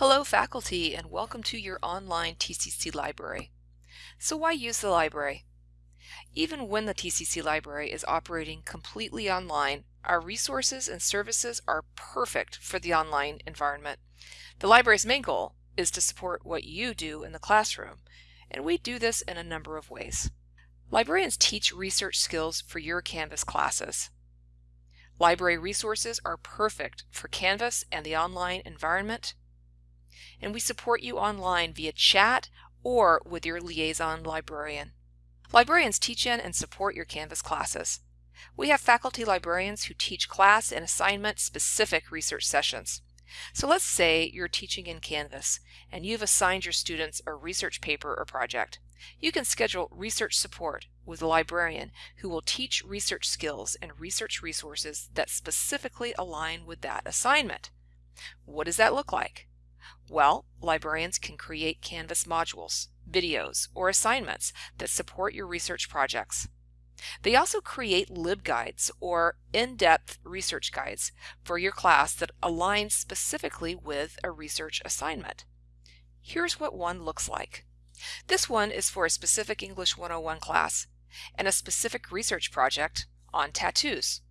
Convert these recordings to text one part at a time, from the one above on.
Hello faculty and welcome to your online TCC library. So why use the library? Even when the TCC library is operating completely online, our resources and services are perfect for the online environment. The library's main goal is to support what you do in the classroom, and we do this in a number of ways. Librarians teach research skills for your Canvas classes. Library resources are perfect for Canvas and the online environment and we support you online via chat or with your liaison librarian. Librarians teach in and support your Canvas classes. We have faculty librarians who teach class and assignment specific research sessions. So let's say you're teaching in Canvas and you've assigned your students a research paper or project. You can schedule research support with a librarian who will teach research skills and research resources that specifically align with that assignment. What does that look like? Well, librarians can create Canvas modules, videos, or assignments that support your research projects. They also create LibGuides or in-depth research guides for your class that align specifically with a research assignment. Here's what one looks like. This one is for a specific English 101 class and a specific research project on tattoos.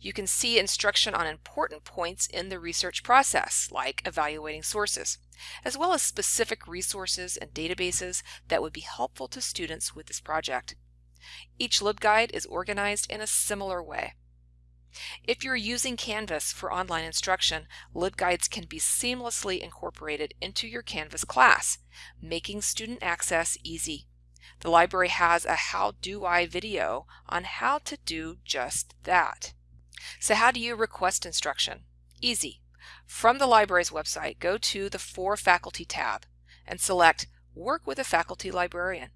You can see instruction on important points in the research process, like evaluating sources, as well as specific resources and databases that would be helpful to students with this project. Each LibGuide is organized in a similar way. If you're using Canvas for online instruction, LibGuides can be seamlessly incorporated into your Canvas class, making student access easy. The library has a How Do I video on how to do just that. So how do you request instruction? Easy. From the library's website, go to the For Faculty tab and select Work with a Faculty Librarian.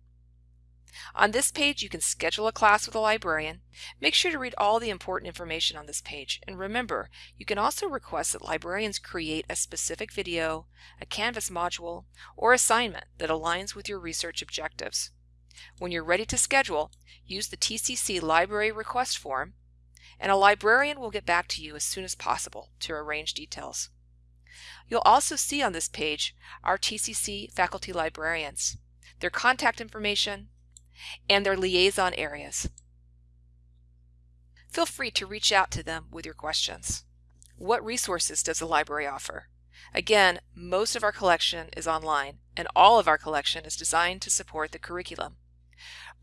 On this page, you can schedule a class with a librarian. Make sure to read all the important information on this page. And remember, you can also request that librarians create a specific video, a Canvas module, or assignment that aligns with your research objectives. When you're ready to schedule, use the TCC Library Request Form and a librarian will get back to you as soon as possible to arrange details. You'll also see on this page our TCC faculty librarians, their contact information, and their liaison areas. Feel free to reach out to them with your questions. What resources does the library offer? Again, most of our collection is online, and all of our collection is designed to support the curriculum.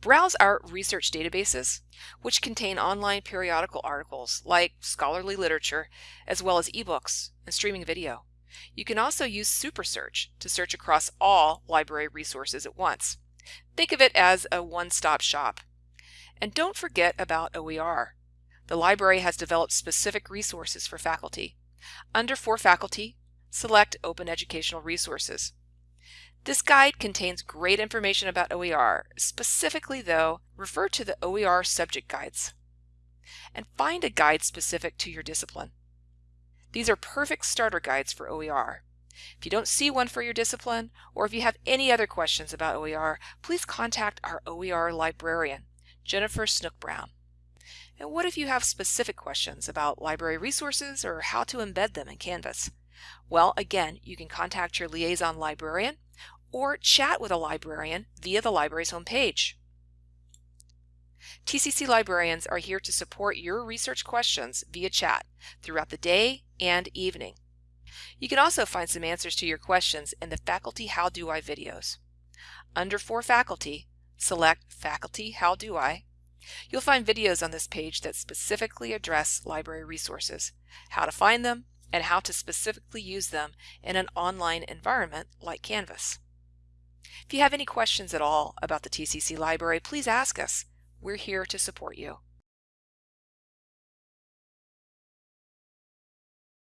Browse our research databases, which contain online periodical articles like scholarly literature, as well as ebooks and streaming video. You can also use SuperSearch to search across all library resources at once. Think of it as a one-stop shop. And don't forget about OER. The library has developed specific resources for faculty. Under For Faculty, select Open Educational Resources. This guide contains great information about OER. Specifically though, refer to the OER subject guides and find a guide specific to your discipline. These are perfect starter guides for OER. If you don't see one for your discipline, or if you have any other questions about OER, please contact our OER librarian, Jennifer Snoek-Brown. And what if you have specific questions about library resources or how to embed them in Canvas? Well, again, you can contact your liaison librarian or chat with a librarian via the library's homepage. TCC librarians are here to support your research questions via chat throughout the day and evening. You can also find some answers to your questions in the Faculty How Do I videos. Under For Faculty, select Faculty How Do I. You'll find videos on this page that specifically address library resources, how to find them, and how to specifically use them in an online environment like Canvas. If you have any questions at all about the TCC library, please ask us. We're here to support you.